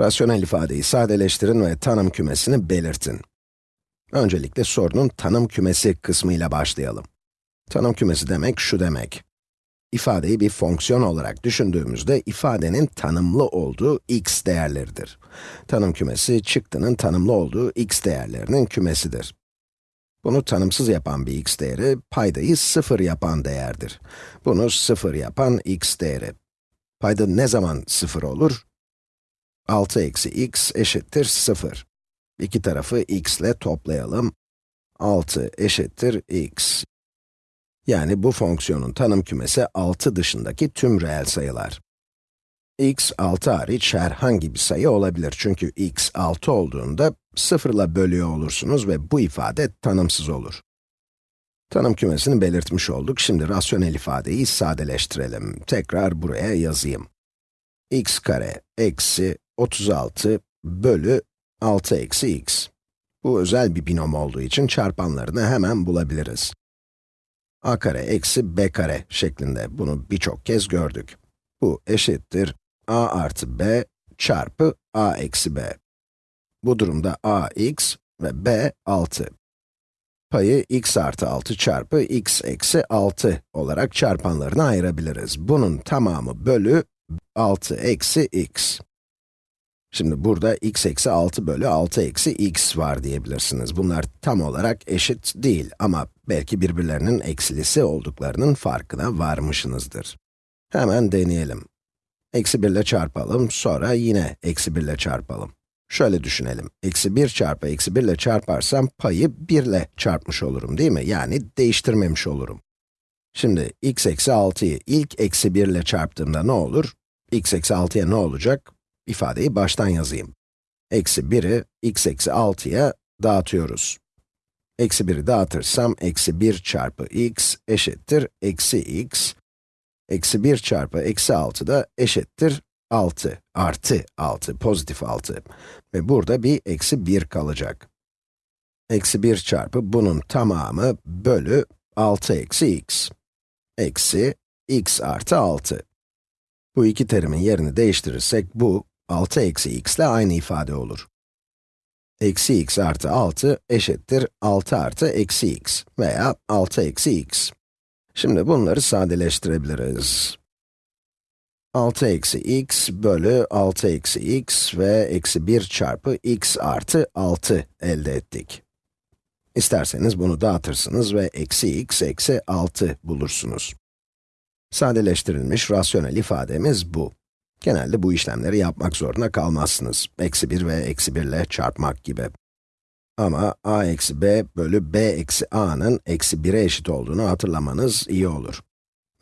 Rasyonel ifadeyi sadeleştirin ve tanım kümesini belirtin. Öncelikle sorunun tanım kümesi kısmıyla başlayalım. Tanım kümesi demek şu demek. İfadeyi bir fonksiyon olarak düşündüğümüzde ifadenin tanımlı olduğu x değerleridir. Tanım kümesi, çıktının tanımlı olduğu x değerlerinin kümesidir. Bunu tanımsız yapan bir x değeri, paydayı sıfır yapan değerdir. Bunu sıfır yapan x değeri. Payda ne zaman sıfır olur? 6 eksi x eşittir 0. İki tarafı x ile toplayalım. 6 eşittir x. Yani bu fonksiyonun tanım kümesi 6 dışındaki tüm reel sayılar. x 6 hariç herhangi bir sayı olabilir çünkü x 6 olduğunda 0 ile bölüyor olursunuz ve bu ifade tanımsız olur. Tanım kümesini belirtmiş olduk. Şimdi rasyonel ifadeyi sadeleştirelim. Tekrar buraya yazayım. x kare eksi 36 bölü 6 eksi x. Bu özel bir binom olduğu için çarpanlarını hemen bulabiliriz. a kare eksi b kare şeklinde bunu birçok kez gördük. Bu eşittir a artı b çarpı a eksi b. Bu durumda a x ve b 6. Payı x artı 6 çarpı x eksi 6 olarak çarpanlarına ayırabiliriz. Bunun tamamı bölü 6 eksi x. Şimdi burada x eksi 6 bölü 6 eksi x var diyebilirsiniz. Bunlar tam olarak eşit değil ama belki birbirlerinin eksilisi olduklarının farkına varmışsınızdır. Hemen deneyelim. Eksi 1 ile çarpalım, sonra yine eksi 1 ile çarpalım. Şöyle düşünelim, eksi 1 çarpı eksi 1 ile çarparsam payı 1 ile çarpmış olurum değil mi? Yani değiştirmemiş olurum. Şimdi x eksi 6'yı ilk eksi 1 ile çarptığımda ne olur? x eksi 6'ya ne olacak? İfadeyi baştan yazayım. Eksi 1'i x eksi 6'ya dağıtıyoruz. Eksi 1'i dağıtırsam, eksi 1 çarpı x eşittir eksi x. Eksi 1 çarpı eksi 6 da eşittir 6, artı 6, pozitif 6. Ve burada bir eksi 1 kalacak. Eksi 1 çarpı bunun tamamı bölü 6 eksi x. Eksi x artı 6. Bu iki terimin yerini değiştirirsek bu, 6 eksi x ile aynı ifade olur. Eksi x artı 6 eşittir 6 artı eksi x veya 6 eksi x. Şimdi bunları sadeleştirebiliriz. 6 eksi x bölü 6 eksi x ve eksi 1 çarpı x artı 6 elde ettik. İsterseniz bunu dağıtırsınız ve eksi x eksi 6 bulursunuz. Sadeleştirilmiş rasyonel ifademiz bu. Genelde bu işlemleri yapmak zorunda kalmazsınız. Eksi 1 ve eksi 1 ile çarpmak gibi. Ama a eksi b bölü b eksi a'nın eksi 1'e eşit olduğunu hatırlamanız iyi olur.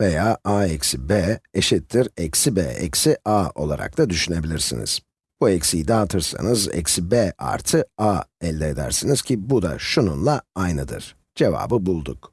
Veya a eksi b eşittir eksi b eksi a olarak da düşünebilirsiniz. Bu eksiyi dağıtırsanız eksi b artı a elde edersiniz ki bu da şununla aynıdır. Cevabı bulduk.